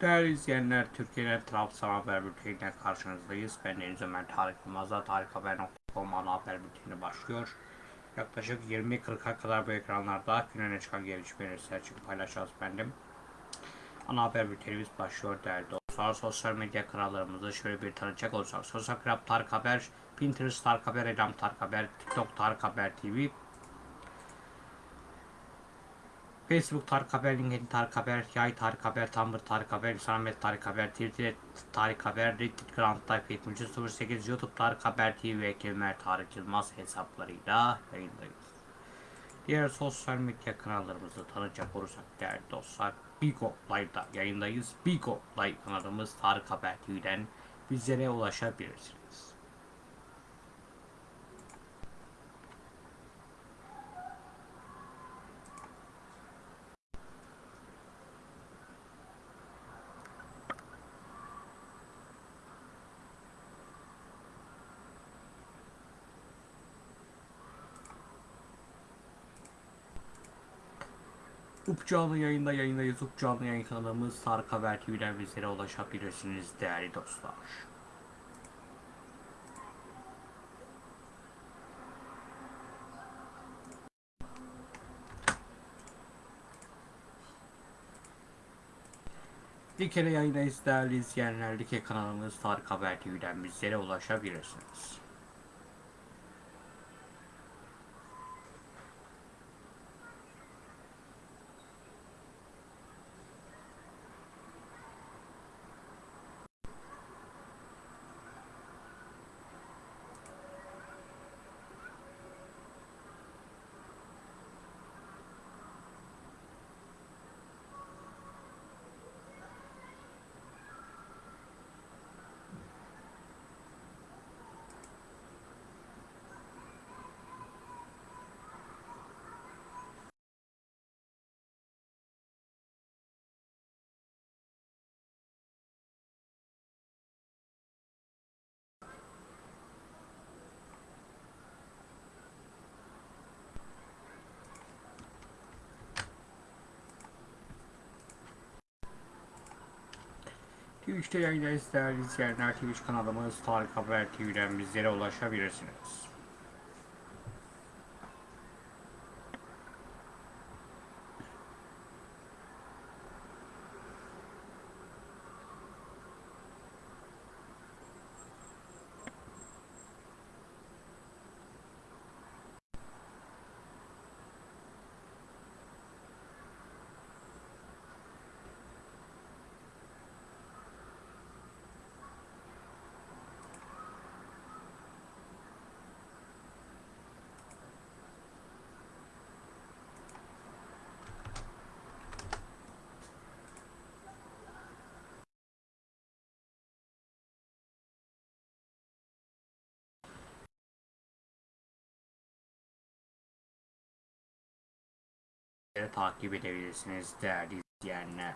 Değerli izleyenler, Türkiye'nin Trabzon Haber Bülteni'ne karşınızdayız. Ben Deniz Ömer Tarık Yılmaz'la tarikhaber.com ana haber bülteni başlıyor. Yaklaşık 20.40'a kadar bu ekranlarda gün çıkan gelişmeleri sizler için paylaşacağız bendim. Ana haber bültenimiz başlıyor değerli dostlar. Sosyal medya kanallarımızı şöyle bir tanıcak olursak. Sosyal Krab Tarık Haber, Pinterest Tarık Haber, Elam Tarık Haber, TikTok Tarık Haber TV, Facebook Tarık Haber, LinkedIn Tarık Haber, Yay Tarık Haber, Tumblr Tarık Haber, Instagram Tarık Haber, Twitter Tarık Haber, Reddit Grand Type 7308, YouTube Tarık Haber TV ve Kemer Tarık Yılmaz hesaplarıyla yayındayız. Diğer sosyal medya kanallarımızı tanıyacak olursak değerli dostlar, Bigo Live'da yayındayız. Bigo Live kanalımız Tarık Haber TV'den bizlere ulaşabilirsiniz. Up canlı yayında yayındayız. Up canlı yayın kanalımız Tarık Haber TV'den bizlere ulaşabilirsiniz değerli dostlar. Dikene yayındayız değerli izleyenler. Dike kanalımız Tarık Haber TV'den bizlere ulaşabilirsiniz. Twitch'te yayındayız değerli izleyenler. Twitch kanalımız Tarık Haber TV'den bizlere ulaşabilirsiniz. Takip edebilirsiniz değerli izleyenler.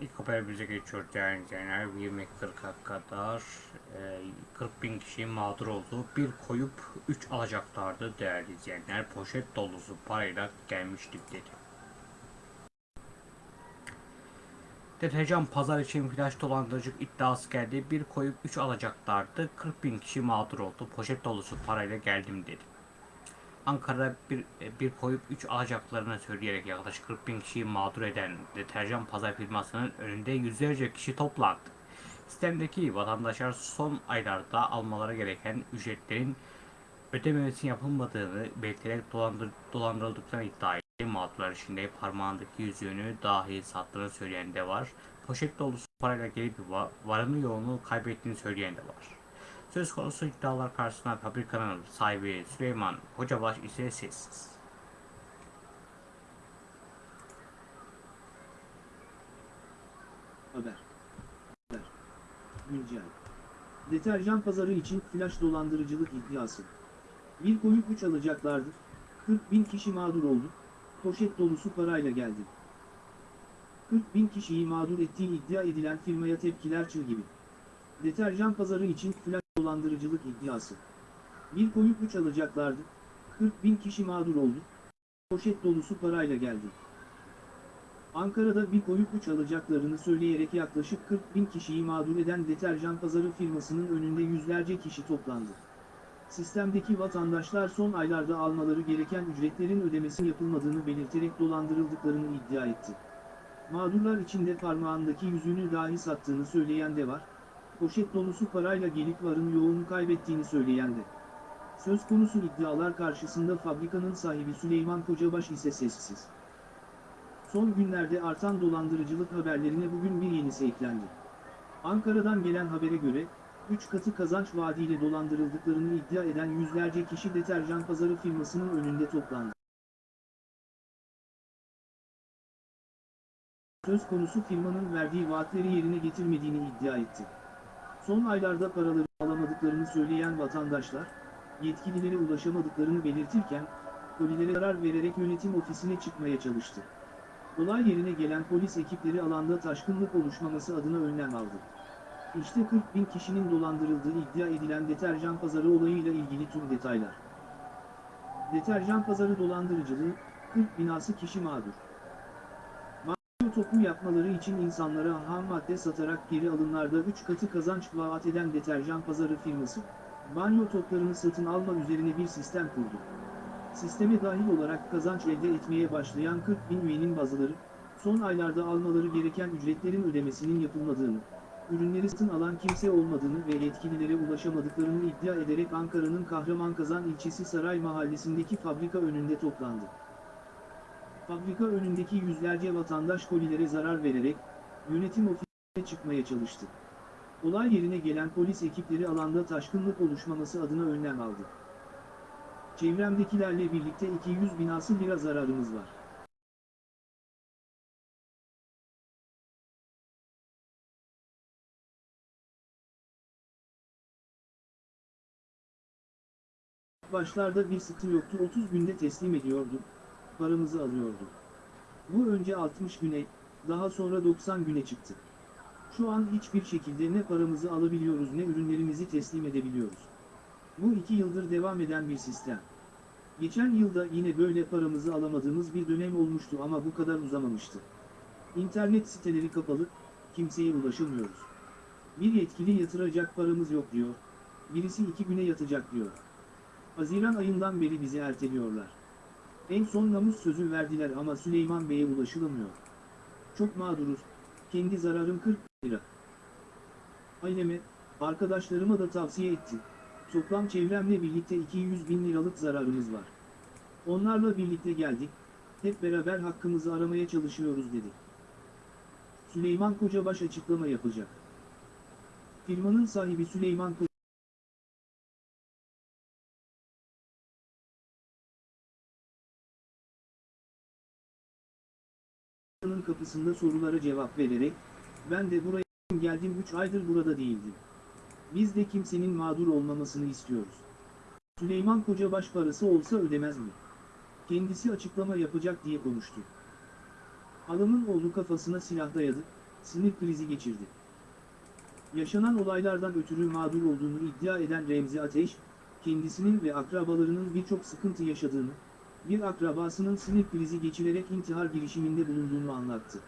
İlk haberimize geçiyoruz değerli izleyenler. 20.40'a kadar e, 40 bin kişi mağdur oldu. Bir koyup 3 alacaklardı değerli izleyenler. Poşet dolusu parayla gelmiştik dedi. Deterjan pazar için flash dolandırıcılık iddiası geldi. Bir koyup 3 alacaklardı. 40 bin kişi mağdur oldu. Poşet dolusu parayla geldim dedi. Ankara'da bir, bir koyup 3 alacaklarını söyleyerek yaklaşık 40 bin kişiyi mağdur eden deterjan pazar firmasının önünde yüzlerce kişi toplandı. Sistemdeki vatandaşlar son aylarda almaları gereken ücretlerin ödememesi yapılmadığını belirterek dolandır, dolandırıldıklarını iddia etti. Mağdurlar içinde parmağındaki yüzüğünü dahi sattığını söyleyen de var. Poşet dolusu parayla gelip va- varını yoğunu kaybettiğini söyleyen de var. Söz konusu iddialar karşısında fabrikanın sahibi Süleyman Hocabaş ise sessiz. Haber. Haber. Güncel. Deterjan pazarı için flash dolandırıcılık iddiası. Bir koyup 3 alacaklardı. 40 bin kişi mağdur oldu. Poşet dolusu parayla geldi. 40 bin kişiyi mağdur ettiği iddia edilen firmaya tepkiler çığ gibi. Deterjan pazarı için flash dolandırıcılık iddiası. Bir koyup 3 alacaklardı. 40 bin kişi mağdur oldu. Poşet dolusu parayla geldi. Ankara'da bir koyup 3 alacaklarını söyleyerek yaklaşık 40 bin kişiyi mağdur eden deterjan pazarı firmasının önünde yüzlerce kişi toplandı. Sistemdeki vatandaşlar son aylarda almaları gereken ücretlerin ödemesi yapılmadığını belirterek dolandırıldıklarını iddia etti. Mağdurlar içinde parmağındaki yüzüğünü dahi sattığını söyleyen de var, poşet dolusu parayla gelip varın yoğunu kaybettiğini söyleyen de. Söz konusu iddialar karşısında fabrikanın sahibi Süleyman Kocabaş ise sessiz. Son günlerde artan dolandırıcılık haberlerine bugün bir yenisi eklendi. Ankara'dan gelen habere göre, 3 katı kazanç vaadiyle dolandırıldıklarını iddia eden yüzlerce kişi deterjan pazarı firmasının önünde toplandı. Söz konusu firmanın verdiği vaatleri yerine getirmediğini iddia etti. Son aylarda paraları alamadıklarını söyleyen vatandaşlar, yetkililere ulaşamadıklarını belirtirken, kolilere zarar vererek yönetim ofisine çıkmaya çalıştı. Olay yerine gelen polis ekipleri alanda taşkınlık oluşmaması adına önlem aldı. İşte 40 bin kişinin dolandırıldığı iddia edilen deterjan pazarı olayıyla ilgili tüm detaylar. Deterjan pazarı dolandırıcılığı, 40 binası kişi mağdur. Topu yapmaları için insanlara ham madde satarak geri alımlarda 3 katı kazanç vaat eden deterjan pazarı firması, banyo toplarını satın alma üzerine bir sistem kurdu. Sisteme dahil olarak kazanç elde etmeye başlayan 40 bin üyenin bazıları, son aylarda almaları gereken ücretlerin ödemesinin yapılmadığını, ürünleri satın alan kimse olmadığını ve yetkililere ulaşamadıklarını iddia ederek Ankara'nın Kahramankazan ilçesi Saray Mahallesi'ndeki fabrika önünde toplandı. Fabrika önündeki yüzlerce vatandaş kolilere zarar vererek, yönetim ofisine çıkmaya çalıştı. Olay yerine gelen polis ekipleri alanda taşkınlık oluşmaması adına önlem aldı. Çevremdekilerle birlikte 200 binası lira zararımız var. Başlarda bir sıkıntı yoktu 30 günde teslim ediyordu, paramızı alıyordu. Bu önce 60 güne, daha sonra 90 güne çıktı. Şu an hiçbir şekilde ne paramızı alabiliyoruz ne ürünlerimizi teslim edebiliyoruz. Bu iki yıldır devam eden bir sistem. Geçen yılda yine böyle paramızı alamadığımız bir dönem olmuştu ama bu kadar uzamamıştı. İnternet siteleri kapalı, kimseye ulaşamıyoruz. Bir yetkili yatıracak paramız yok diyor, birisi iki güne yatacak diyor. Haziran ayından beri bizi erteliyorlar. En son namus sözü verdiler ama Süleyman Bey'e ulaşılamıyor. Çok mağduruz, kendi zararım 40 lira. Aileme, arkadaşlarıma da tavsiye etti. Toplam çevremle birlikte 200 bin liralık zararımız var. Onlarla birlikte geldik, hep beraber hakkımızı aramaya çalışıyoruz dedi. Süleyman Kocabaş açıklama yapacak. Firmanın sahibi Süleyman Kocabaş, kapısında sorulara cevap vererek, ben de buraya geldim 3 aydır burada değildim. Biz de kimsenin mağdur olmamasını istiyoruz. Süleyman Kocabaş parası olsa ödemez mi? Kendisi açıklama yapacak diye konuştu. Adamın oğlu kafasına silah dayadı, sinir krizi geçirdi. Yaşanan olaylardan ötürü mağdur olduğunu iddia eden Remzi Ateş, kendisinin ve akrabalarının birçok sıkıntı yaşadığını, bir akrabasının sinir krizi geçirerek intihar girişiminde bulunduğunu anlattı.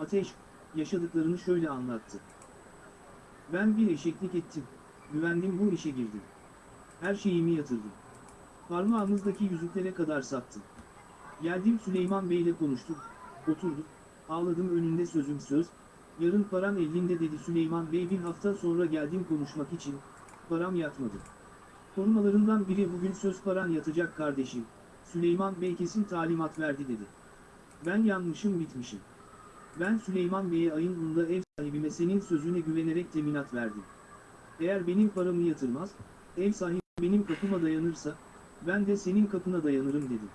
Ateş, yaşadıklarını şöyle anlattı. Ben bir eşeklik ettim, güvendim bu işe girdim. Her şeyimi yatırdım. Parmağımızdaki yüzüklere kadar sattım. Geldim Süleyman Bey'le konuştuk, oturduk, ağladım önünde sözüm söz, yarın param elinde dedi Süleyman Bey bir hafta sonra geldim konuşmak için, param yatmadı. Korumalarından biri bugün söz paran yatacak kardeşim, Süleyman Bey kesin talimat verdi dedi. Ben yanmışım bitmişim. Ben Süleyman Bey'e ayın bunda ev sahibime senin sözüne güvenerek teminat verdim. Eğer benim paramı yatırmaz, ev sahibi benim kapıma dayanırsa, ben de senin kapına dayanırım dedim.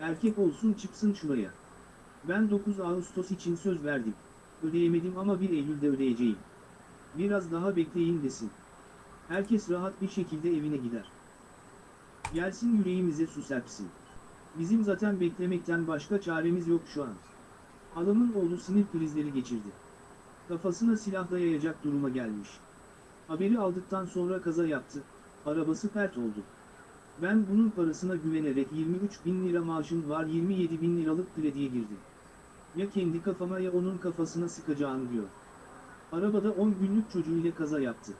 Erkek olsun çıksın şuraya. Ben 9 Ağustos için söz verdim. Ödeyemedim ama 1 Eylül'de ödeyeceğim. Biraz daha bekleyin desin. Herkes rahat bir şekilde evine gider. Gelsin yüreğimize su serpsin. Bizim zaten beklemekten başka çaremiz yok şu an. Adamın oğlu sinir krizleri geçirdi. Kafasına silah dayayacak duruma gelmiş. Haberi aldıktan sonra kaza yaptı, arabası pert oldu. Ben bunun parasına güvenerek 23 bin lira maaşım var 27 bin liralık krediye girdim. Ya kendi kafama ya onun kafasına sıkacağım diyor. Arabada 10 günlük çocuğuyla kaza yaptı.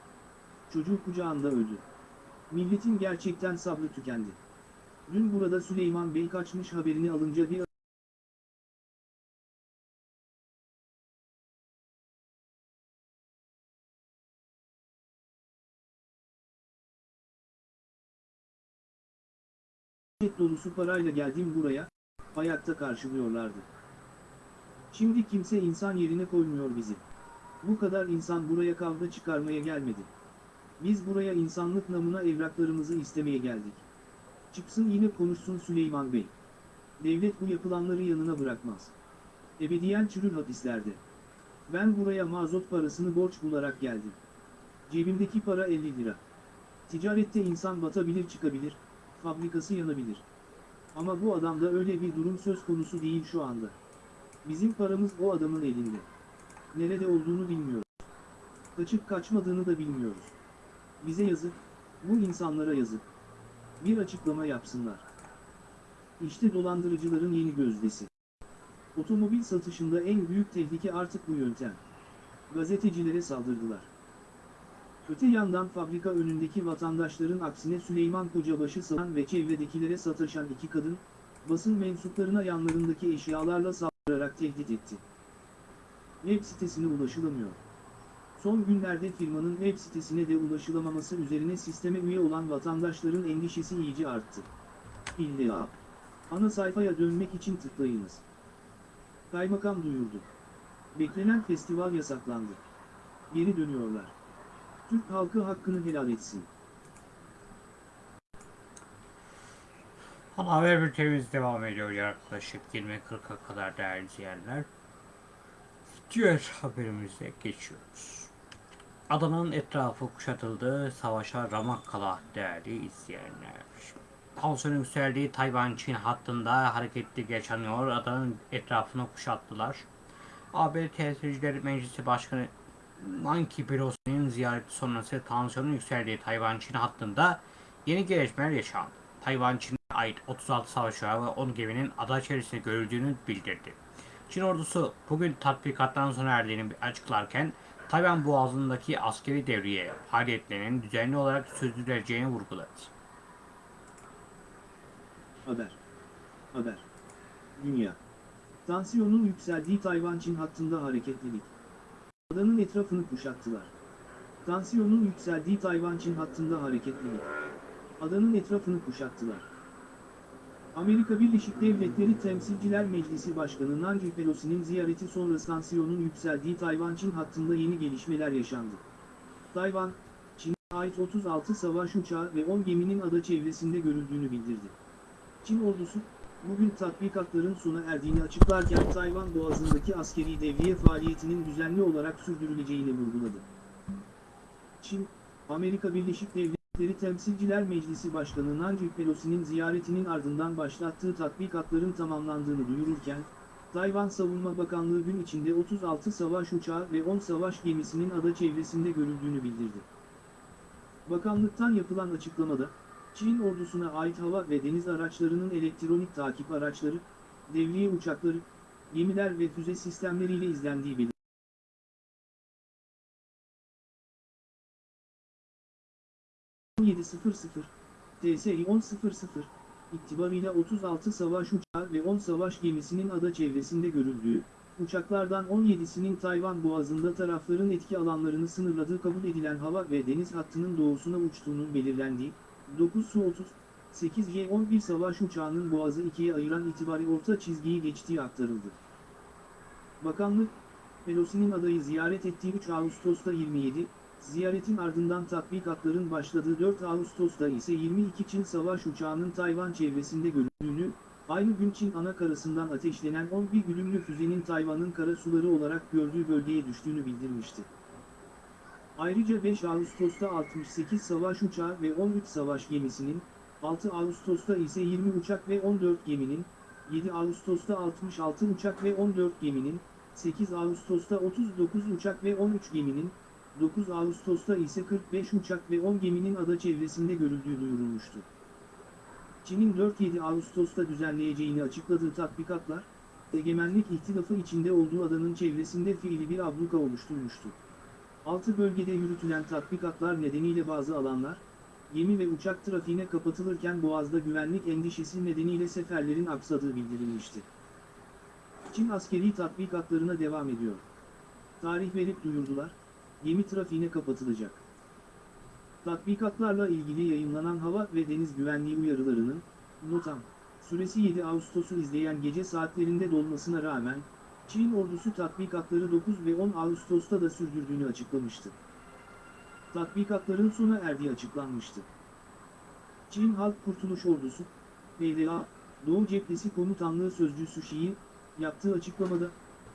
Çocuğu kucağında öldü. Milletin gerçekten sabrı tükendi. Dün burada Süleyman Bey kaçmış haberini alınca bir Poşet dolusu parayla geldim buraya, ayakta karşılıyorlardı. Şimdi kimse insan yerine koymuyor bizi. Bu kadar insan buraya kavga çıkarmaya gelmedi. Biz buraya insanlık namına evraklarımızı istemeye geldik. Çıksın yine konuşsun Süleyman Bey. Devlet bu yapılanları yanına bırakmaz. Ebediyen çürür hapislerde. Ben buraya mazot parasını borç bularak geldim. Cebimdeki para 50 lira. Ticarette insan batabilir çıkabilir, fabrikası yanabilir. Ama bu adamda öyle bir durum söz konusu değil şu anda. Bizim paramız o adamın elinde. Nerede olduğunu bilmiyoruz. Kaçıp kaçmadığını da bilmiyoruz. Bize yazık, bu insanlara yazık. Bir açıklama yapsınlar. İşte dolandırıcıların yeni gözdesi. Otomobil satışında en büyük tehlike artık bu yöntem. Gazetecilere saldırdılar. Öte yandan fabrika önündeki vatandaşların aksine Süleyman Kocabaşı satan ve çevredekilere sataşan iki kadın, basın mensuplarına yanlarındaki eşyalarla saldırarak tehdit etti. Web sitesine ulaşılamıyor. Son günlerde firmanın web sitesine de ulaşılamaması üzerine sisteme üye olan vatandaşların endişesi iyice arttı. İlla. Ana sayfaya dönmek için tıklayınız. Kaymakam duyurdu. Beklenen festival yasaklandı. Geri dönüyorlar. Türk halkı hakkını helal etsin. Ana haber bültenimiz devam ediyor yaklaşık 20.40'a kadar değerli izleyenler. Diğer haberimize geçiyoruz. Adanın etrafı kuşatıldı, savaşa ramak kala değerli izleyenler. Tansiyonun yükseldiği Tayvan-Çin hattında hareketli yaşanıyor. Adanın etrafını kuşattılar. AB Temsilciler Meclisi Başkanı Nancy Pelosi'nin ziyareti sonrası tansiyonun yükseldiği Tayvan-Çin hattında yeni gelişmeler yaşandı. Tayvan Çin'e ait 36 savaş ve 10 geminin ada içerisinde görüldüğünü bildirdi. Çin ordusu bugün tatbikattan sona erdiğini açıklarken Tayvan Boğazı'ndaki askeri devriye faaliyetlerinin düzenli olarak sürdürüleceğini vurguladı. Haber. Haber. Dünya. Tansiyonun yükseldiği Tayvan-Çin hattında hareketlilik. Adanın etrafını kuşattılar. Tansiyonun yükseldiği Tayvan-Çin hattında hareketlilik. Adanın etrafını kuşattılar. Amerika Birleşik Devletleri Temsilciler Meclisi Başkanı Nancy Pelosi'nin ziyareti sonrası tansiyonun yükseldiği Tayvan-Çin hattında yeni gelişmeler yaşandı. Tayvan, Çin'e ait 36 savaş uçağı ve 10 geminin ada çevresinde görüldüğünü bildirdi. Çin ordusu, bugün tatbikatların sona erdiğini açıklarken Tayvan Boğazı'ndaki askeri devriye faaliyetinin düzenli olarak sürdürüleceğini vurguladı. Çin, Amerika Birleşik Devletleri Temsilciler Meclisi Başkanı Nancy Pelosi'nin ziyaretinin ardından başlattığı tatbikatların tamamlandığını duyururken, Tayvan Savunma Bakanlığı gün içinde 36 savaş uçağı ve 10 savaş gemisinin ada çevresinde görüldüğünü bildirdi. Bakanlıktan yapılan açıklamada, Çin ordusuna ait hava ve deniz araçlarının elektronik takip araçları, devriye uçakları, gemiler ve füze sistemleriyle izlendiği belirtildi. ...17.00, TSI 10.00, itibarıyla 36 savaş uçağı ve 10 savaş gemisinin ada çevresinde görüldüğü, uçaklardan 17'sinin Tayvan boğazında tarafların etki alanlarını sınırladığı kabul edilen hava ve deniz hattının doğusuna uçtuğunun belirlendiği, 9 Su-30, 8 Y-11 savaş uçağının boğazı ikiye ayıran itibari orta çizgiyi geçtiği aktarıldı. Bakanlık, Pelosi'nin adayı ziyaret ettiği 3 Ağustos'ta 27, ziyaretin ardından tatbikatların başladığı 4 Ağustos'ta ise 22 Çin savaş uçağının Tayvan çevresinde görüldüğünü, aynı gün Çin ana karasından ateşlenen 11 güdümlü füzenin Tayvan'ın kara suları olarak gördüğü bölgeye düştüğünü bildirmişti. Ayrıca 5 Ağustos'ta 68 savaş uçağı ve 13 savaş gemisinin, 6 Ağustos'ta ise 20 uçak ve 14 geminin, 7 Ağustos'ta 66 uçak ve 14 geminin, 8 Ağustos'ta 39 uçak ve 13 geminin, 9 Ağustos'ta ise 45 uçak ve 10 geminin ada çevresinde görüldüğü duyurulmuştu. Çin'in 4-7 Ağustos'ta düzenleyeceğini açıkladığı tatbikatlar, egemenlik ihtilafı içinde olduğu adanın çevresinde fiili bir abluka oluşturmuştu. Altı bölgede yürütülen tatbikatlar nedeniyle bazı alanlar, gemi ve uçak trafiğine kapatılırken Boğaz'da güvenlik endişesi nedeniyle seferlerin aksadığı bildirilmişti. Çin askeri tatbikatlarına devam ediyor. Tarih verip duyurdular, gemi trafiğine kapatılacak. Tatbikatlarla ilgili yayınlanan hava ve deniz güvenliği uyarılarının, notam, süresi 7 Ağustos'u izleyen gece saatlerinde dolmasına rağmen, Çin ordusu tatbikatları 9 ve 10 Ağustos'ta da sürdürdüğünü açıklamıştı. Tatbikatların sona erdiği açıklanmıştı. Çin Halk Kurtuluş Ordusu, PLA, Doğu Cephesi Komutanlığı Sözcüsü Şi'yi, yaptığı açıklamada,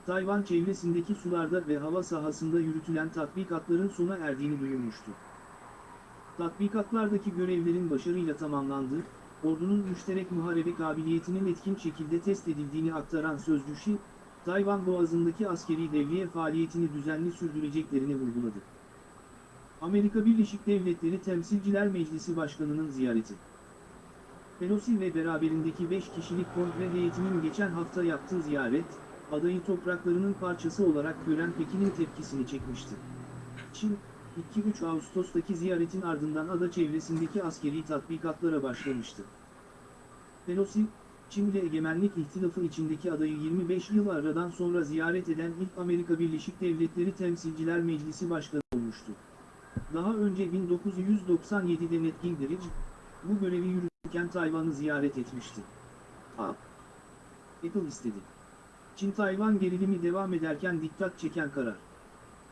Tayvan çevresindeki sularda ve hava sahasında yürütülen tatbikatların sona erdiğini duyurmuştu. Tatbikatlardaki görevlerin başarıyla tamamlandığı, ordunun müşterek muharebe kabiliyetinin etkin şekilde test edildiğini aktaran sözcü Şi, Tayvan Boğazı'ndaki askeri devriye faaliyetini düzenli sürdüreceklerini vurguladı. Amerika Birleşik Devletleri Temsilciler Meclisi Başkanı'nın ziyareti. Pelosi ve beraberindeki 5 kişilik kongre heyetinin geçen hafta yaptığı ziyaret, adayı topraklarının parçası olarak gören Pekin'in tepkisini çekmişti. Çin, 2-3 Ağustos'taki ziyaretin ardından ada çevresindeki askeri tatbikatlara başlamıştı. Pelosi, Çin ile egemenlik ihtilafı içindeki adayı 25 yıl aradan sonra ziyaret eden ilk Amerika Birleşik Devletleri Temsilciler Meclisi Başkanı olmuştu. Daha önce 1997'de Ned Gingrich, bu görevi yürütürken Tayvan'ı ziyaret etmişti. A. Apple istedi. Çin-Tayvan gerilimi devam ederken dikkat çeken karar.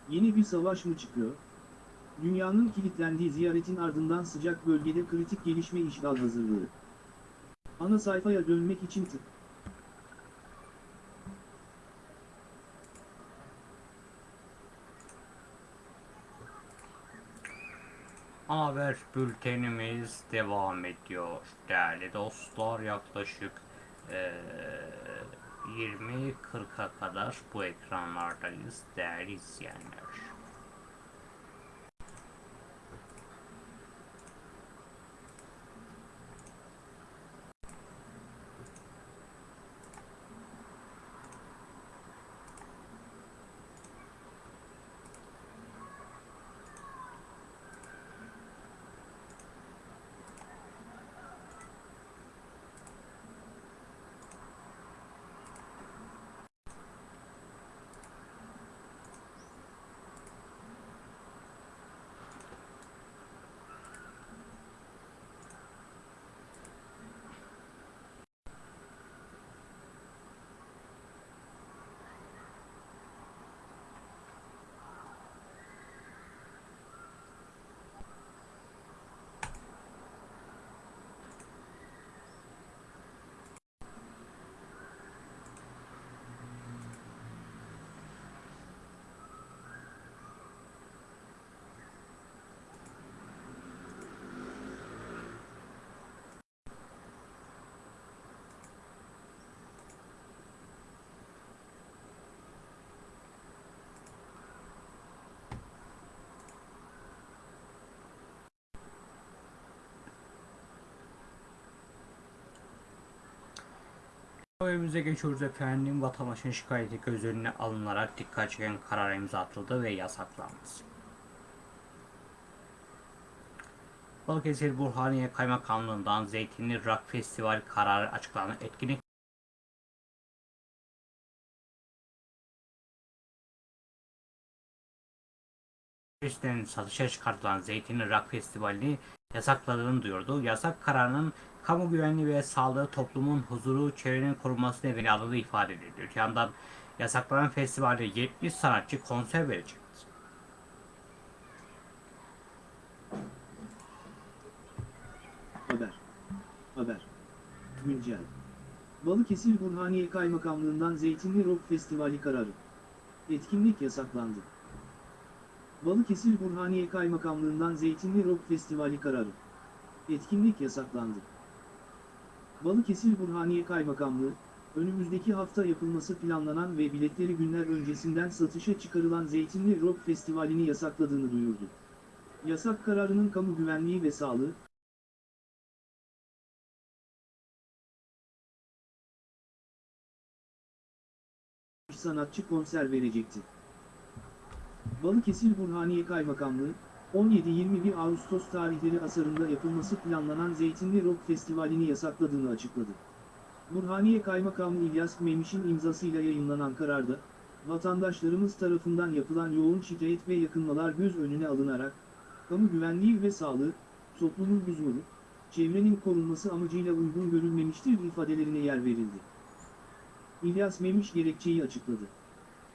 Yeni bir savaş mı çıkıyor? Dünyanın kilitlendiği ziyaretin ardından sıcak bölgede kritik gelişme işgal hazırlığı. Ana sayfaya dönmek için tık. Haber bültenimiz devam ediyor değerli dostlar. Yaklaşık eee 20.40'a kadar bu ekranlardayız değerli izleyenler. Haberimize geçiyoruz efendim. Vatandaşın şikayeti göz önüne alınarak dikkat çeken karar imza atıldı ve yasaklandı. Balıkesir Burhaniye Kaymakamlığından Zeytinli Rock Festival kararı açıklandı. Etkinlik Turistlerin satışa çıkartılan Zeytinli Rock Festivali'ni yasakladığını duyurdu. Yasak kararının kamu güvenliği ve sağlığı, toplumun huzuru, çevrenin korunması nedeniyle alındığı ifade edildi. Öte yandan yasaklanan festivalde 70 sanatçı konser verecek. Haber. Haber. Güncel. Balıkesir Burhaniye Kaymakamlığından Zeytinli Rock Festivali kararı. Etkinlik yasaklandı. Balıkesir Burhaniye Kaymakamlığından Zeytinli Rock Festivali kararı. Etkinlik yasaklandı. Balıkesir Burhaniye Kaymakamlığı, önümüzdeki hafta yapılması planlanan ve biletleri günler öncesinden satışa çıkarılan Zeytinli Rock Festivali'ni yasakladığını duyurdu. Yasak kararının kamu güvenliği ve sağlığı, sanatçı konser verecekti. Balıkesir Burhaniye Kaymakamlığı, 17-21 Ağustos tarihleri asarında yapılması planlanan Zeytinli Rock Festivali'ni yasakladığını açıkladı. Burhaniye Kaymakamı İlyas Memiş'in imzasıyla yayınlanan kararda, vatandaşlarımız tarafından yapılan yoğun şikayet ve yakınmalar göz önüne alınarak, kamu güvenliği ve sağlığı, toplumun huzuru, çevrenin korunması amacıyla uygun görülmemiştir ifadelerine yer verildi. İlyas Memiş gerekçeyi açıkladı.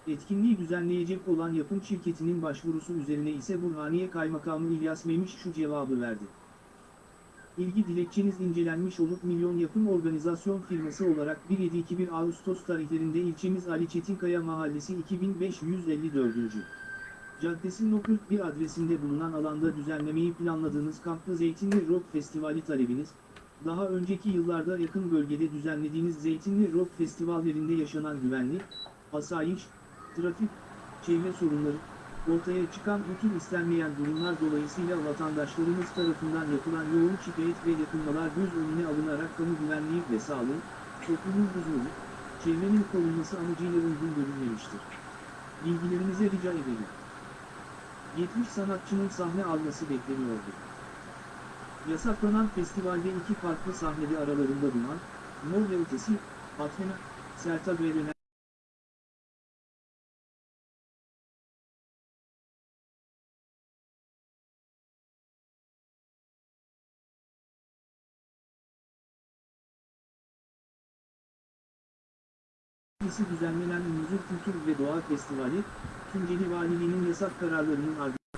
Etkinliği düzenleyecek olan yapım şirketinin başvurusu üzerine ise Burhaniye Kaymakamı İlyas Memiş şu cevabı verdi. İlgi dilekçeniz incelenmiş olup Milyon Yapım Organizasyon firması olarak 1-7-2-1 Ağustos tarihlerinde ilçemiz Ali Çetinkaya Mahallesi 2554. Caddesi No 41 adresinde bulunan alanda düzenlemeyi planladığınız Kamplı Zeytinli Rock Festivali talebiniz, daha önceki yıllarda yakın bölgede düzenlediğiniz Zeytinli Rock Festivallerinde yaşanan güvenlik, asayiş, trafik, çevre sorunları, ortaya çıkan bütün istenmeyen durumlar dolayısıyla vatandaşlarımız tarafından yapılan yoğun şikayet ve yakınmalar göz önüne alınarak kamu güvenliği ve sağlığı, toplumun huzuru, çevrenin korunması amacıyla uygun görülmemiştir. Bilgilerinize rica ederim. 70 sanatçının sahne alması bekleniyordu. Yasaklanan festivalde iki farklı sahnede aralarında bulunan, Mor ve Ötesi, Athena, Sertab Erener, Meclisi düzenlenen Muzur Kültür ve Doğa Festivali, Tunceli Valiliğinin yasak kararlarının ardından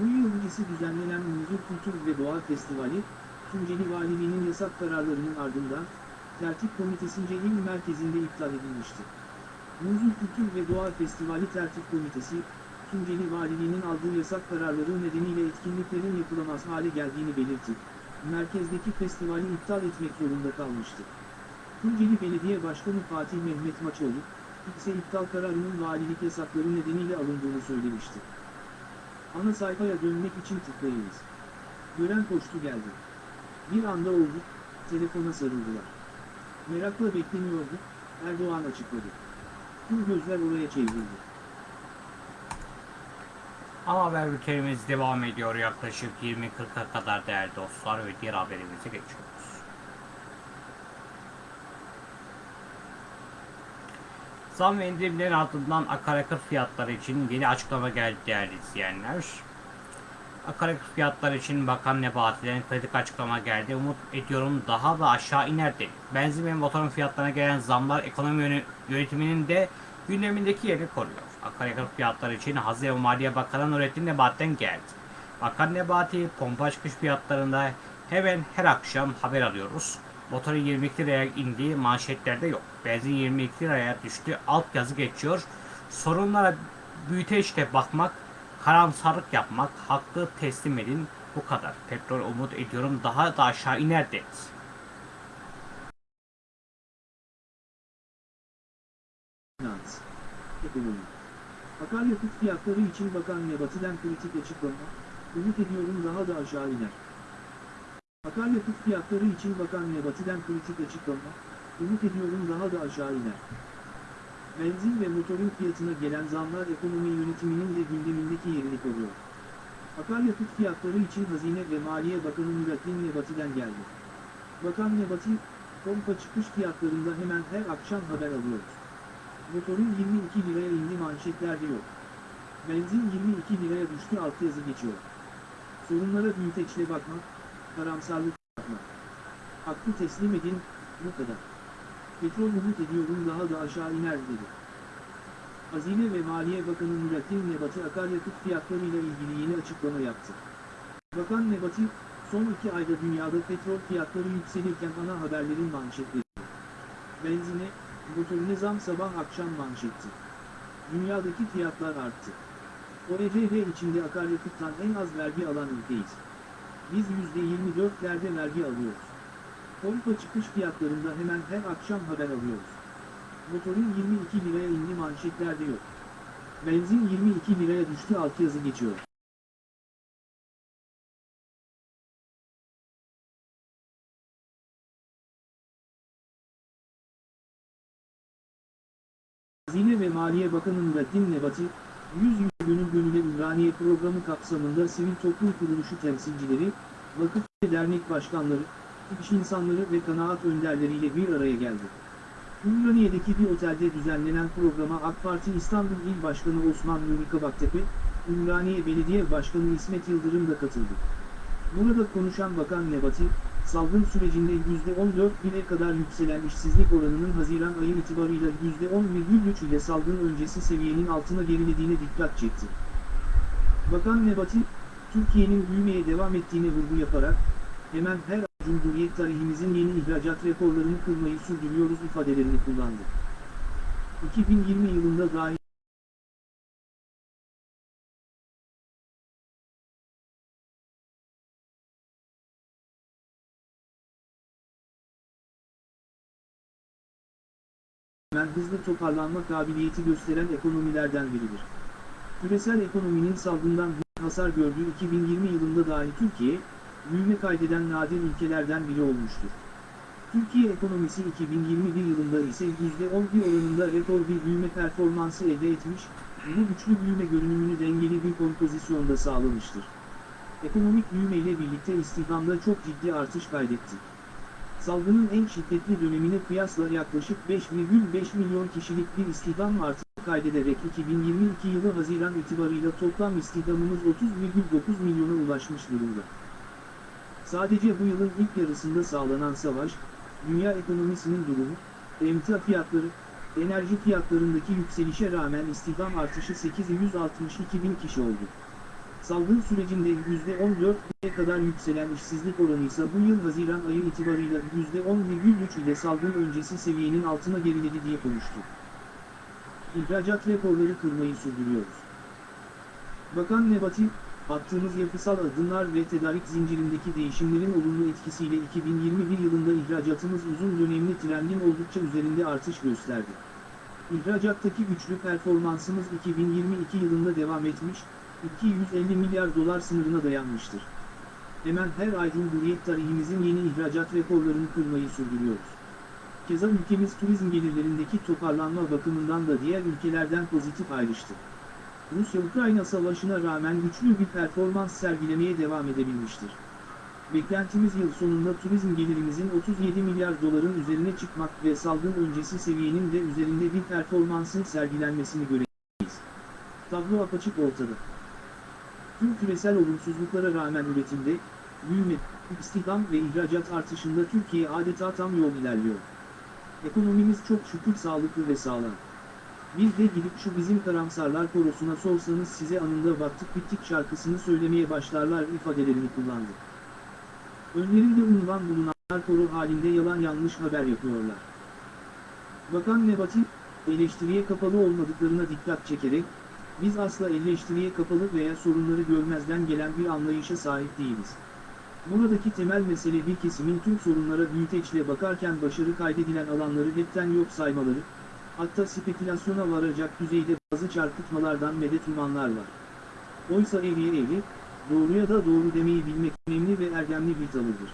Bu yıl öncesi düzenlenen Muzur Kültür ve Doğa Festivali, Tunceli Valiliğinin yasak kararlarının ardından, Tertip Komitesi'nce il merkezinde iptal edilmişti. Muzur Kültür ve Doğa Festivali Tertip Komitesi, Tunceli Valiliğinin aldığı yasak kararları nedeniyle etkinliklerin yapılamaz hale geldiğini belirtti. Merkezdeki festivali iptal etmek zorunda kalmıştı. Tunceli Belediye Başkanı Fatih Mehmet Maçoğlu, ise iptal kararının valilik yasakları nedeniyle alındığını söylemişti. Ana sayfaya dönmek için tıklayınız. Gören koştu geldi. Bir anda oldu, telefona sarıldılar. Merakla bekleniyordu, Erdoğan açıkladı. Tüm gözler oraya çevrildi. Ana haber bültenimiz devam ediyor yaklaşık 20.40'a kadar değerli dostlar ve diğer haberimize geçiyoruz. Zam ve indirimlerin ardından akaryakıt fiyatları için yeni açıklama geldi değerli izleyenler. Akaryakıt fiyatları için Bakan Nebati'den kritik açıklama geldi. Umut ediyorum daha da aşağı iner dedi. Benzin ve motorun fiyatlarına gelen zamlar ekonomi yöne- yönetiminin de gündemindeki yerini koruyor. Akaryakıt fiyatları için Hazine ve Maliye Bakanı Nurettin Nebati'den geldi. Bakan Nebati pompa çıkış fiyatlarında hemen her akşam haber alıyoruz. Motorun 22 liraya indiği manşetlerde yok. Benzin 22 liraya düştü. Alt yazı geçiyor. Sorunlara büyüteçle bakmak, karamsarlık yapmak, haklı teslim edin. Bu kadar. Petrol umut ediyorum daha da aşağı iner dedi. Ekonomi. Akaryakıt fiyatları için Bakan Nebati'den kritik açıklama, umut ediyorum daha da aşağı iner. Akaryakıt fiyatları için Bakan Nebati'den kritik açıklama, umut ediyorum daha da aşağı iner. Benzin ve motorun fiyatına gelen zamlar ekonomi yönetiminin de gündemindeki yerini koruyor. Akaryakıt fiyatları için Hazine ve Maliye Bakanı Nurettin Nebati'den geldi. Bakan Nebati, pompa çıkış fiyatlarında hemen her akşam haber alıyoruz. Motorun 22 liraya indi manşetlerde yok. Benzin 22 liraya düştü alt yazı geçiyor. Sorunlara büyüteçle bakmak, karamsarlık yapmak. Haklı teslim edin, bu kadar. Petrol umut ediyorum daha da aşağı iner dedi. Hazine ve Maliye Bakanı Nurettin Nebati akaryakıt fiyatlarıyla ilgili yeni açıklama yaptı. Bakan Nebati, son iki ayda dünyada petrol fiyatları yükselirken ana haberlerin manşetleri. Benzine, motorine zam sabah akşam manşetti. Dünyadaki fiyatlar arttı. OECD içinde akaryakıttan en az vergi alan ülkeyiz. Biz %24'lerde vergi alıyoruz. Pompa çıkış fiyatlarında hemen her akşam haber alıyoruz. Motorun 22 liraya indi manşetlerde yok. Benzin 22 liraya düştü alt yazı geçiyor. Hazine ve Maliye Bakanı Nurettin Nebati, 100 Yüz Gönül Gönüle Ümraniye programı kapsamında sivil toplum kuruluşu temsilcileri, vakıf ve dernek başkanları, iş insanları ve kanaat önderleriyle bir araya geldi. Ümraniye'deki bir otelde düzenlenen programa AK Parti İstanbul İl Başkanı Osman Nuri Kabaktepe, Ümraniye Belediye Başkanı İsmet Yıldırım da katıldı. Burada konuşan Bakan Nebati, salgın sürecinde %14 kadar yükselen işsizlik oranının Haziran ayı itibarıyla %10,3 ile salgın öncesi seviyenin altına gerilediğine dikkat çekti. Bakan Nebati, Türkiye'nin büyümeye devam ettiğine vurgu yaparak, hemen her Cumhuriyet tarihimizin yeni ihracat rekorlarını kırmayı sürdürüyoruz ifadelerini kullandı. 2020 yılında dahi hemen hızlı toparlanma kabiliyeti gösteren ekonomilerden biridir. Küresel ekonominin salgından hasar gördüğü 2020 yılında dahi Türkiye, büyüme kaydeden nadir ülkelerden biri olmuştur. Türkiye ekonomisi 2021 yılında ise %11 oranında rekor bir büyüme performansı elde etmiş, bu güçlü büyüme görünümünü dengeli bir kompozisyonda sağlamıştır. Ekonomik büyüme ile birlikte istihdamda çok ciddi artış kaydetti. Salgının en şiddetli dönemine kıyasla yaklaşık 5,5 milyon kişilik bir istihdam artışı kaydederek 2022 yılı Haziran itibarıyla toplam istihdamımız 30,9 milyona ulaşmış durumda. Sadece bu yılın ilk yarısında sağlanan savaş, dünya ekonomisinin durumu, emtia fiyatları, enerji fiyatlarındaki yükselişe rağmen istihdam artışı 862 bin kişi oldu. Salgın sürecinde %14'e kadar yükselen işsizlik oranı ise bu yıl Haziran ayı itibarıyla %10,3 ile salgın öncesi seviyenin altına geriledi diye konuştu. İhracat rekorları kırmayı sürdürüyoruz. Bakan Nebati, attığımız yapısal adımlar ve tedarik zincirindeki değişimlerin olumlu etkisiyle 2021 yılında ihracatımız uzun dönemli trendin oldukça üzerinde artış gösterdi. İhracattaki güçlü performansımız 2022 yılında devam etmiş, 250 milyar dolar sınırına dayanmıştır. Hemen her ay Cumhuriyet tarihimizin yeni ihracat rekorlarını kırmayı sürdürüyoruz. Keza ülkemiz turizm gelirlerindeki toparlanma bakımından da diğer ülkelerden pozitif ayrıştı. Rusya-Ukrayna savaşına rağmen güçlü bir performans sergilemeye devam edebilmiştir. Beklentimiz yıl sonunda turizm gelirimizin 37 milyar doların üzerine çıkmak ve salgın öncesi seviyenin de üzerinde bir performansın sergilenmesini göreceğiz. Tablo apaçık ortada. Tüm küresel olumsuzluklara rağmen üretimde, büyüme, istihdam ve ihracat artışında Türkiye adeta tam yol ilerliyor. Ekonomimiz çok şükür sağlıklı ve sağlam. Bir de gidip şu bizim karamsarlar korosuna sorsanız size anında baktık bittik şarkısını söylemeye başlarlar ifadelerini kullandı. Önlerinde unvan bulunanlar koro halinde yalan yanlış haber yapıyorlar. Bakan Nebati, eleştiriye kapalı olmadıklarına dikkat çekerek, biz asla eleştiriye kapalı veya sorunları görmezden gelen bir anlayışa sahip değiliz. Buradaki temel mesele bir kesimin tüm sorunlara büyüteçle bakarken başarı kaydedilen alanları hepten yok saymaları, hatta spekülasyona varacak düzeyde bazı çarpıtmalardan medet umanlar var. Oysa eğriye eğri, doğruya da doğru demeyi bilmek önemli ve erdemli bir tavırdır.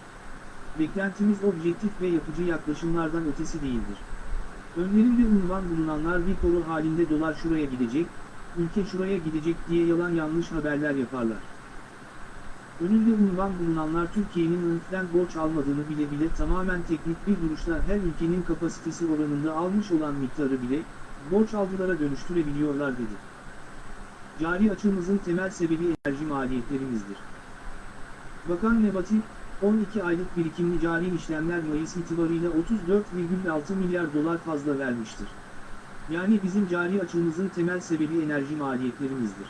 Beklentimiz objektif ve yapıcı yaklaşımlardan ötesi değildir. Önlerinde unvan bulunanlar bir koro halinde dolar şuraya gidecek, ülke şuraya gidecek diye yalan yanlış haberler yaparlar. Önünde unvan bulunanlar Türkiye'nin ülkeden borç almadığını bile bile tamamen teknik bir duruşla her ülkenin kapasitesi oranında almış olan miktarı bile, borç algılara dönüştürebiliyorlar dedi. Cari açığımızın temel sebebi enerji maliyetlerimizdir. Bakan Nebati, 12 aylık birikimli cari işlemler Mayıs itibarıyla 34,6 milyar dolar fazla vermiştir. Yani bizim cari açığımızın temel sebebi enerji maliyetlerimizdir.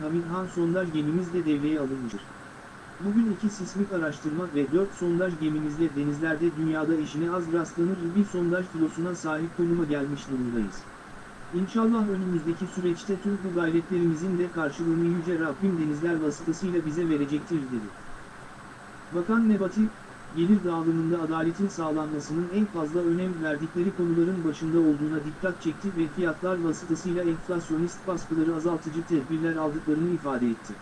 Haminhan sondaj gemimiz de devreye alınmıştır. Bugün iki sismik araştırma ve dört sondaj gemimizle denizlerde dünyada eşine az rastlanır bir sondaj filosuna sahip konuma gelmiş durumdayız. İnşallah önümüzdeki süreçte tüm bu gayretlerimizin de karşılığını Yüce Rabbim denizler vasıtasıyla bize verecektir dedi. Bakan Nebati, gelir dağılımında adaletin sağlanmasının en fazla önem verdikleri konuların başında olduğuna dikkat çekti ve fiyatlar vasıtasıyla enflasyonist baskıları azaltıcı tedbirler aldıklarını ifade etti.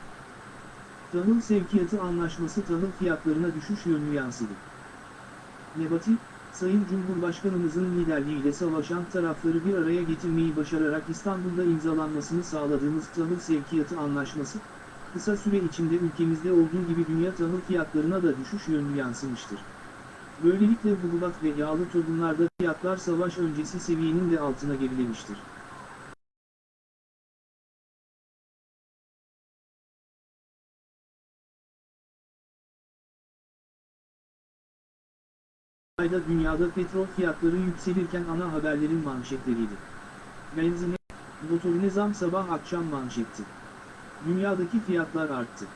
Tahıl sevkiyatı anlaşması tahıl fiyatlarına düşüş yönlü yansıdı. Nebati, Sayın Cumhurbaşkanımızın liderliğiyle savaşan tarafları bir araya getirmeyi başararak İstanbul'da imzalanmasını sağladığımız tahıl sevkiyatı anlaşması, kısa süre içinde ülkemizde olduğu gibi dünya tahıl fiyatlarına da düşüş yönlü yansımıştır. Böylelikle buğulat ve yağlı tohumlarda fiyatlar savaş öncesi seviyenin de altına gerilemiştir. Ayda dünyada petrol fiyatları yükselirken ana haberlerin manşetleriydi. Benzine, motorine zam sabah akşam manşetti. Dünyadaki fiyatlar arttı.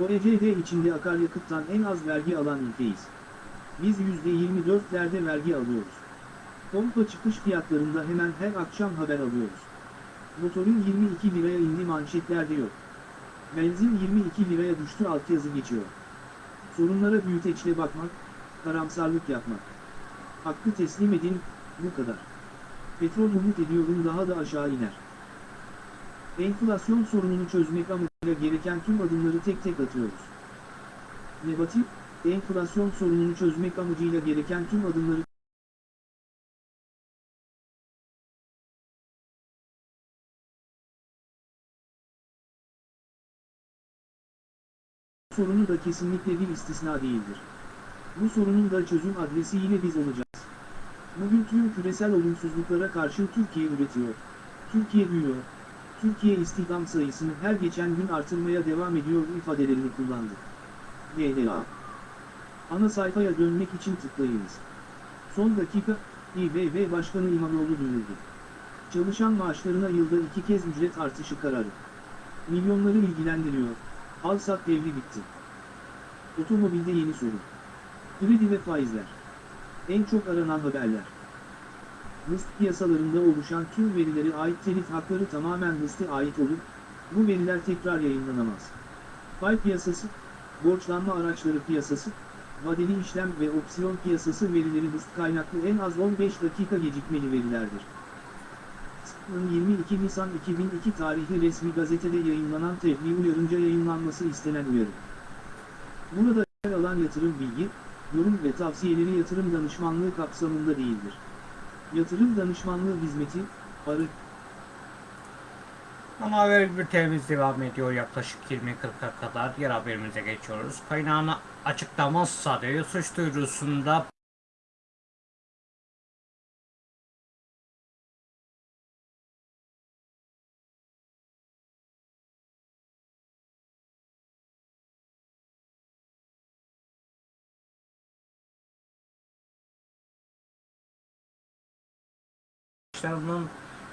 OECD içinde akaryakıttan en az vergi alan ülkeyiz. Biz %24'lerde vergi alıyoruz. Pompa çıkış fiyatlarında hemen her akşam haber alıyoruz. Motorun 22 liraya indi manşetlerde yok. Benzin 22 liraya düştü altyazı geçiyor. Sorunlara büyüteçle bakmak, karamsarlık yapmak. Hakkı teslim edin, bu kadar. Petrol umut ediyorum daha da aşağı iner. Enflasyon sorununu çözmek amacıyla gereken tüm adımları tek tek atıyoruz. Nebati, enflasyon sorununu çözmek amacıyla gereken tüm adımları sorunu da kesinlikle bir istisna değildir. Bu sorunun da çözüm adresi yine biz olacağız. Bugün tüm küresel olumsuzluklara karşı Türkiye üretiyor. Türkiye büyüyor. Türkiye istihdam sayısını her geçen gün artırmaya devam ediyor ifadelerini kullandı. GDA Ana sayfaya dönmek için tıklayınız. Son dakika, İBB Başkanı İmamoğlu duyurdu. Çalışan maaşlarına yılda iki kez ücret artışı kararı. Milyonları ilgilendiriyor. Al-Sat devri bitti. Otomobilde yeni sorun. Kredi ve faizler. En çok aranan haberler. Rıst piyasalarında oluşan tüm verilere ait telif hakları tamamen Rıst'a ait olup, bu veriler tekrar yayınlanamaz. Pay piyasası, borçlanma araçları piyasası, vadeli işlem ve opsiyon piyasası verileri Rıst kaynaklı en az 15 dakika gecikmeli verilerdir. Rıst'ın 22 Nisan 2002 tarihli resmi gazetede yayınlanan tebliğ uyarınca yayınlanması istenen uyarı. Burada yer alan yatırım bilgi, yorum ve tavsiyeleri yatırım danışmanlığı kapsamında değildir. Yatırım danışmanlığı hizmeti, arı, Ama haber bültenimiz devam ediyor yaklaşık 20.40'a kadar. Diğer haberimize geçiyoruz. Kaynağını açıklamazsa diyor suç duyurusunda Kılıçdaroğlu'nun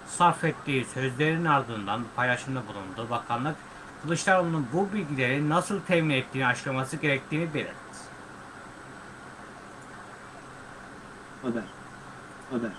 sarf ettiği sözlerin ardından paylaşımda bulundu. Bakanlık Kılıçdaroğlu'nun bu bilgileri nasıl temin ettiğini açıklaması gerektiğini belirtti. Haber. Haber.